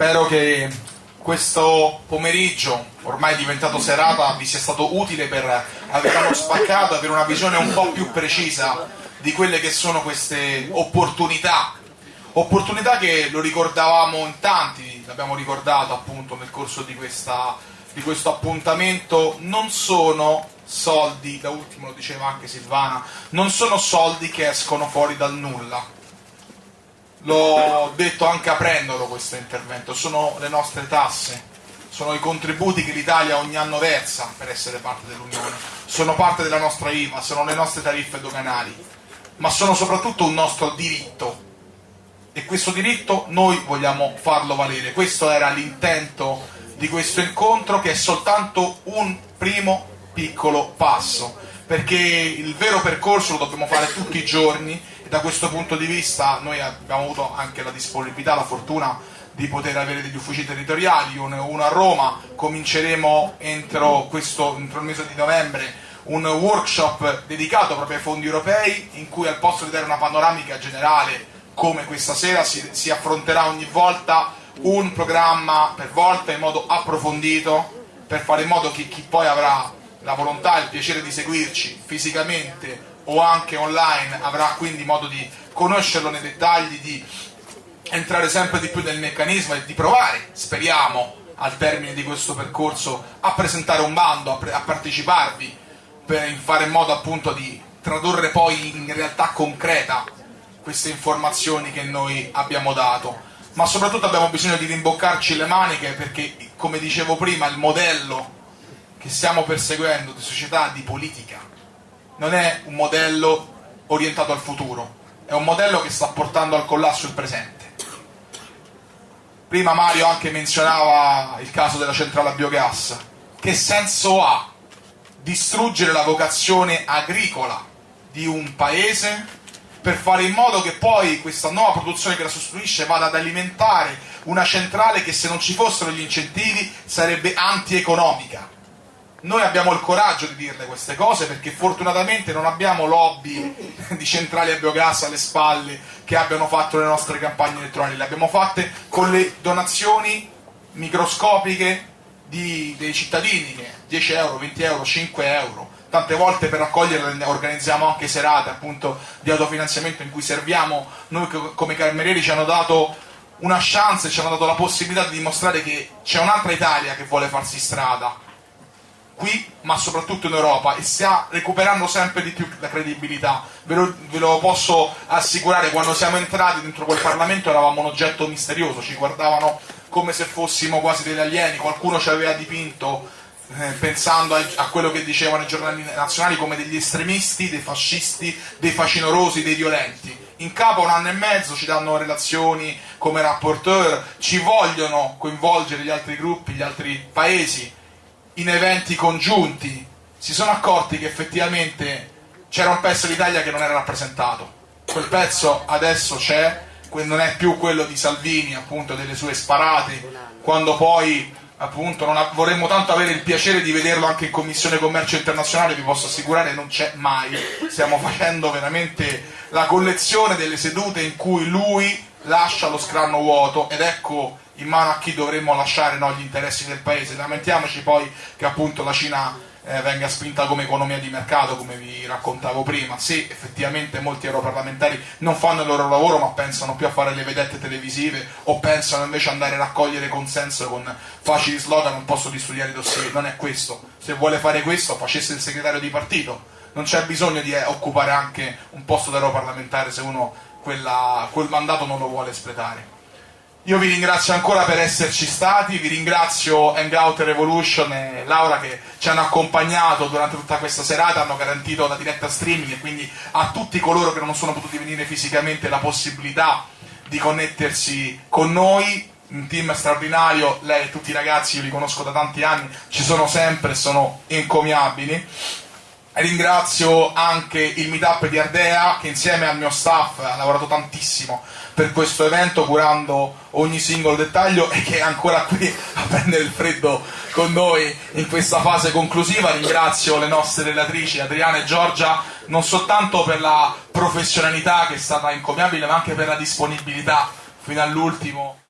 Spero che questo pomeriggio, ormai diventato serata, vi sia stato utile per avere uno spaccato, avere una visione un po' più precisa di quelle che sono queste opportunità. Opportunità che lo ricordavamo in tanti, l'abbiamo ricordato appunto nel corso di, questa, di questo appuntamento, non sono soldi, da ultimo lo diceva anche Silvana, non sono soldi che escono fuori dal nulla l'ho detto anche aprendolo questo intervento, sono le nostre tasse, sono i contributi che l'Italia ogni anno versa per essere parte dell'Unione, sono parte della nostra IVA, sono le nostre tariffe doganali, ma sono soprattutto un nostro diritto. E questo diritto noi vogliamo farlo valere. Questo era l'intento di questo incontro che è soltanto un primo piccolo passo, perché il vero percorso lo dobbiamo fare tutti i giorni da questo punto di vista noi abbiamo avuto anche la disponibilità, la fortuna di poter avere degli uffici territoriali, uno a Roma, cominceremo entro, questo, entro il mese di novembre un workshop dedicato proprio ai fondi europei in cui al posto di dare una panoramica generale come questa sera si, si affronterà ogni volta un programma per volta in modo approfondito per fare in modo che chi poi avrà la volontà e il piacere di seguirci fisicamente o anche online avrà quindi modo di conoscerlo nei dettagli, di entrare sempre di più nel meccanismo e di provare, speriamo, al termine di questo percorso a presentare un bando, a, a parteciparvi per fare in modo appunto di tradurre poi in realtà concreta queste informazioni che noi abbiamo dato. Ma soprattutto abbiamo bisogno di rimboccarci le maniche perché come dicevo prima il modello che stiamo perseguendo di società, di politica non è un modello orientato al futuro, è un modello che sta portando al collasso il presente. Prima Mario anche menzionava il caso della centrale a biogas. Che senso ha distruggere la vocazione agricola di un paese per fare in modo che poi questa nuova produzione che la sostituisce vada ad alimentare una centrale che se non ci fossero gli incentivi sarebbe antieconomica? Noi abbiamo il coraggio di dirle queste cose perché fortunatamente non abbiamo lobby di centrali a biogas alle spalle che abbiano fatto le nostre campagne elettorali, le abbiamo fatte con le donazioni microscopiche di, dei cittadini, 10 euro, 20 euro, 5 euro. Tante volte per raccoglierle organizziamo anche serate appunto di autofinanziamento in cui serviamo, noi come camerieri ci hanno dato una chance, ci hanno dato la possibilità di dimostrare che c'è un'altra Italia che vuole farsi strada, qui ma soprattutto in Europa e sta recuperando sempre di più la credibilità. Ve lo, ve lo, posso assicurare quando siamo entrati dentro quel Parlamento eravamo un oggetto misterioso ci guardavano come se fossimo quasi degli alieni qualcuno ci aveva dipinto eh, pensando a, a, quello che dicevano i giornali nazionali come degli estremisti, dei fascisti, dei facinorosi, dei violenti. In capo un anno e mezzo ci danno relazioni come rapporteur ci vogliono coinvolgere gli altri gruppi, gli altri paesi in eventi congiunti si sono accorti che effettivamente c'era un pezzo d'Italia che non era rappresentato. Quel pezzo adesso c'è, non è più quello di Salvini, appunto, delle sue sparate, quando poi appunto vorremmo tanto avere il piacere di vederlo anche in Commissione Commercio Internazionale, vi posso assicurare non c'è mai, stiamo facendo veramente la collezione delle sedute in cui lui lascia lo scranno vuoto ed ecco in mano a chi dovremmo lasciare no, gli interessi del paese. Lamentiamoci poi che appunto la Cina eh, venga spinta come economia di mercato, come vi raccontavo prima, se effettivamente molti europarlamentari non fanno il loro lavoro ma pensano più a fare le vedette televisive o pensano invece ad andare a raccogliere consenso con facili slogan un posto di studiare i dossier, non è questo. Se vuole fare questo facesse il segretario di partito, non c'è bisogno di eh, occupare anche un posto da europarlamentare se uno quella, quel mandato non lo vuole espletare. Io vi ringrazio ancora per esserci stati, vi ringrazio Hangout Revolution e Laura che ci hanno accompagnato durante tutta questa serata, hanno garantito la diretta streaming e quindi a tutti coloro che non sono potuti venire fisicamente la possibilità di connettersi con noi, un team straordinario, lei e tutti i ragazzi, io li conosco da tanti anni, ci sono sempre, sono encomiabili. Ringrazio anche il meetup di Ardea che insieme al mio staff ha lavorato tantissimo per questo evento curando ogni singolo dettaglio e che è ancora qui a prendere il freddo con noi in questa fase conclusiva. Ringrazio le nostre relatrici Adriana e Giorgia non soltanto per la professionalità che è stata incommiabile ma anche per la disponibilità fino all'ultimo.